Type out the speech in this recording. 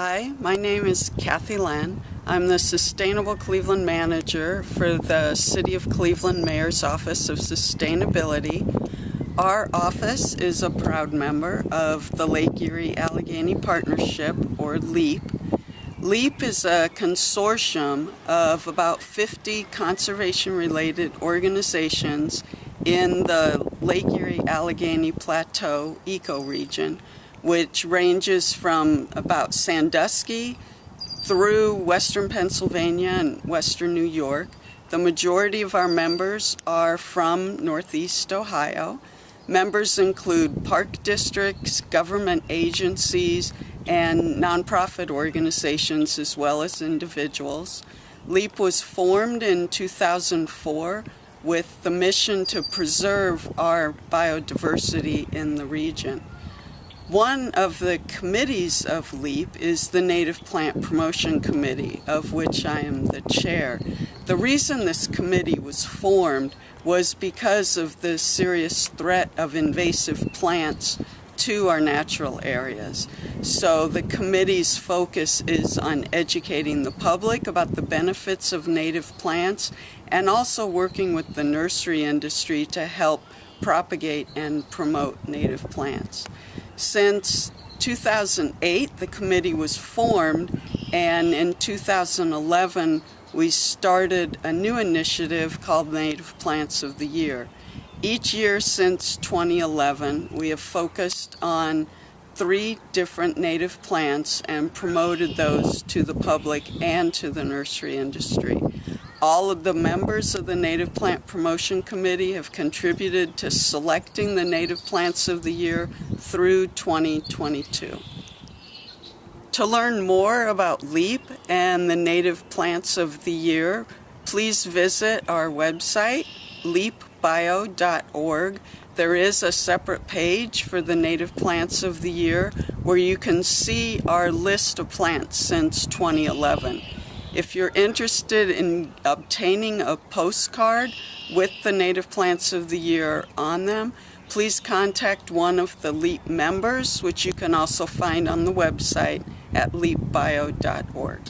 Hi, my name is Cathi Lehn. I'm the Sustainable Cleveland Manager for the City of Cleveland Mayor's Office of Sustainability. Our office is a proud member of the Lake Erie Allegheny Partnership, or LEAP. LEAP is a consortium of about 50 conservation-related organizations in the Lake Erie Allegheny Plateau ecoregion which ranges from about Sandusky through western Pennsylvania and western New York. The majority of our members are from Northeast Ohio. Members include park districts, government agencies, and nonprofit organizations as well as individuals. LEAP was formed in 2004 with the mission to preserve our biodiversity in the region. One of the committees of LEAP is the Native Plant Promotion Committee, of which I am the chair. The reason this committee was formed was because of the serious threat of invasive plants to our natural areas. So the committee's focus is on educating the public about the benefits of native plants and also working with the nursery industry to help propagate and promote native plants. Since 2008, the committee was formed, and in 2011, we started a new initiative called Native Plants of the Year. Each year since 2011, we have focused on three different native plants and promoted those to the public and to the nursery industry. All of the members of the Native Plant Promotion Committee have contributed to selecting the native plants of the year through 2022. To learn more about LEAP and the native plants of the year, please visit our website, leapbio.org. There is a separate page for the native plants of the year where you can see our list of plants since 2011. If you're interested in obtaining a postcard with the native plants of the year on them, please contact one of the LEAP members, which you can also find on the website at leapbio.org.